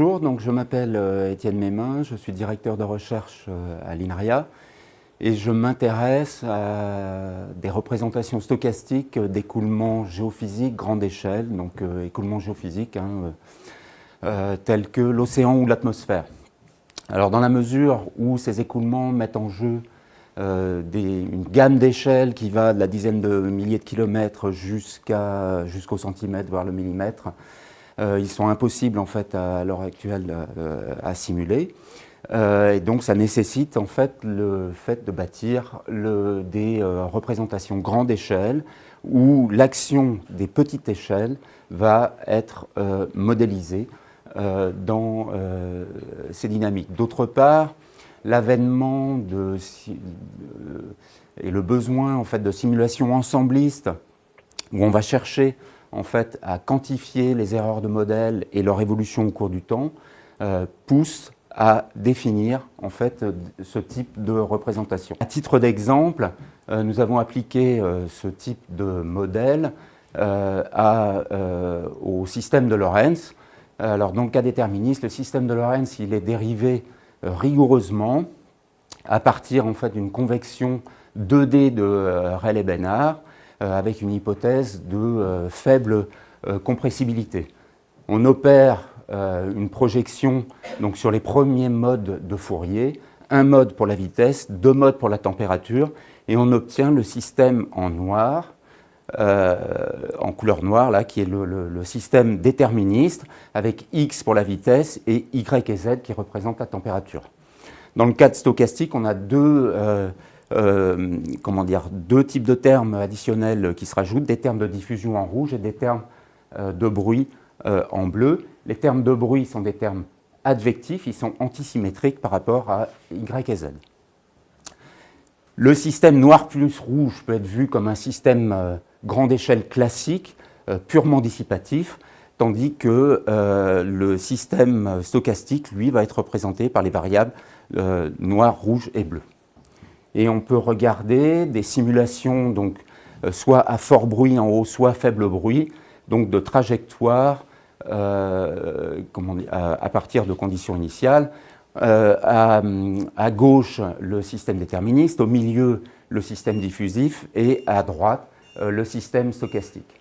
donc je m'appelle euh, Étienne Mémin, je suis directeur de recherche euh, à l'INRIA et je m'intéresse à des représentations stochastiques d'écoulements géophysiques grande échelle, donc euh, écoulements géophysiques hein, tels que l'océan ou l'atmosphère. Alors dans la mesure où ces écoulements mettent en jeu une gamme d'échelles qui va de la dizaine de milliers de kilomètres jusqu'au centimètre, voire le millimètre, euh, ils sont impossibles en fait à l'heure actuelle euh, à simuler. Euh, et donc ça nécessite en fait le fait de bâtir des représentations grande échelle où l'action des petites échelles va être modélisée dans ces dynamiques. D'autre part, l'avènement et le besoin en fait de simulation ensembliste où on va chercher en fait, à quantifier les erreurs de modèle et leur évolution au cours du temps, euh, pousse à définir en fait, ce type de représentation. À titre d'exemple, euh, nous avons appliqué euh, ce type de modèle au système de Lorentz. Alors, dans le cas déterministe, le système de Lorentz il est dérivé rigoureusement à partir en fait, d'une convection 2D de Rayleigh-Bénard euh, avec une hypothèse de euh, faible euh, compressibilité. On opère une projection donc, sur les premiers modes de Fourier, un mode pour la vitesse, deux modes pour la température, et on obtient le système en noir, en couleur noire, là, qui est le, système déterministe, avec x pour la vitesse et y et z qui représentent la température. Dans le cas stochastique, on a deux euh, comment dire, deux types de termes additionnels qui se rajoutent, des termes de diffusion en rouge et des termes euh, de bruit euh, en bleu. Les termes de bruit sont des termes advectifs, ils sont antisymétriques par rapport à Y et Z. Le système noir plus rouge peut être vu comme un système grande échelle classique, purement dissipatif, tandis que le système stochastique, lui, va être représenté par les variables noir, rouge et bleu et on peut regarder des simulations donc, euh, soit à fort bruit en haut, soit à faible bruit, donc de trajectoires euh, à, partir de conditions initiales. Euh, à, gauche, le système déterministe, au milieu, le système diffusif, et à droite, le système stochastique.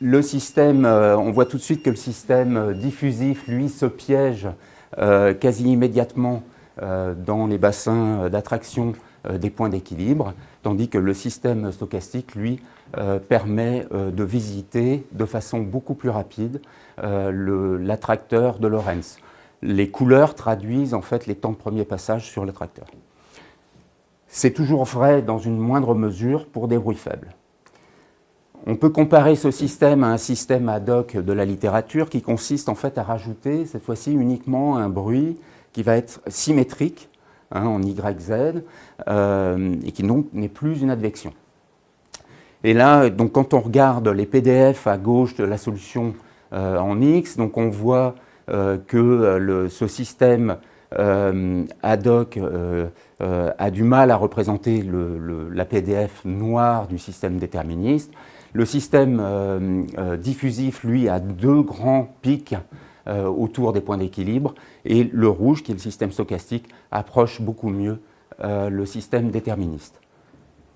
Le système, on voit tout de suite que le système diffusif, lui, se piège quasi immédiatement dans les bassins d'attraction euh, des points d'équilibre, tandis que le système stochastique, lui, euh, permet de visiter de façon beaucoup plus rapide l'attracteur de Lorentz. Les couleurs traduisent en fait les temps de premier passage sur l'attracteur. C'est toujours vrai dans une moindre mesure pour des bruits faibles. On peut comparer ce système à un système ad hoc de la littérature qui consiste en fait à rajouter cette fois-ci uniquement un bruit qui va être symétrique hein, en YZ euh, et qui donc n'est plus une advection. Et là, donc, quand on regarde les PDF à gauche de la solution euh, en X, donc on voit euh, que ce système ad hoc a du mal à représenter la PDF noire du système déterministe. Le système diffusif, lui, a deux grands pics euh, autour des points d'équilibre. Et le rouge, qui est le système stochastique, approche beaucoup mieux euh, le système déterministe.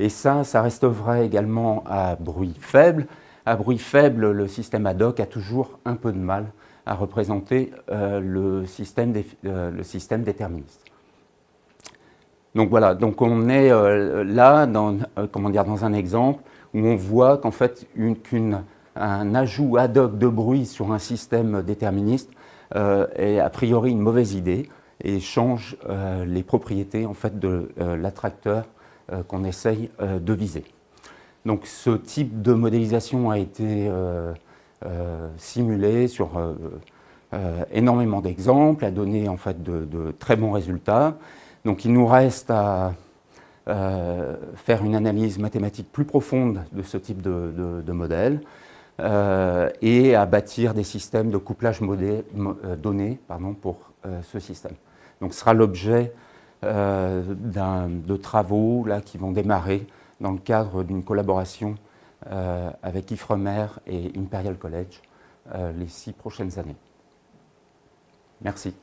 Et ça, ça reste vrai également à bruit faible. À bruit faible, le système ad hoc a toujours un peu de mal à représenter euh, le, système le, système déterministe. Donc voilà, donc on est là dans, comment dire, dans un exemple où on voit qu'en fait qu'une un ajout ad hoc de bruit sur un système déterministe euh, est a priori une mauvaise idée et change euh, les propriétés en fait, de euh, l'attracteur qu'on essaye de viser. Donc ce type de modélisation a été simulé sur énormément d'exemples, a donné en fait de, très bons résultats. Donc il nous reste à faire une analyse mathématique plus profonde de ce type de, de modèle. Euh, et à bâtir des systèmes de couplage modé, euh, donné pardon, pour euh, ce système. Donc ce sera l'objet de travaux là, qui vont démarrer dans le cadre d'une collaboration avec IFREMER et Imperial College les six prochaines années. Merci.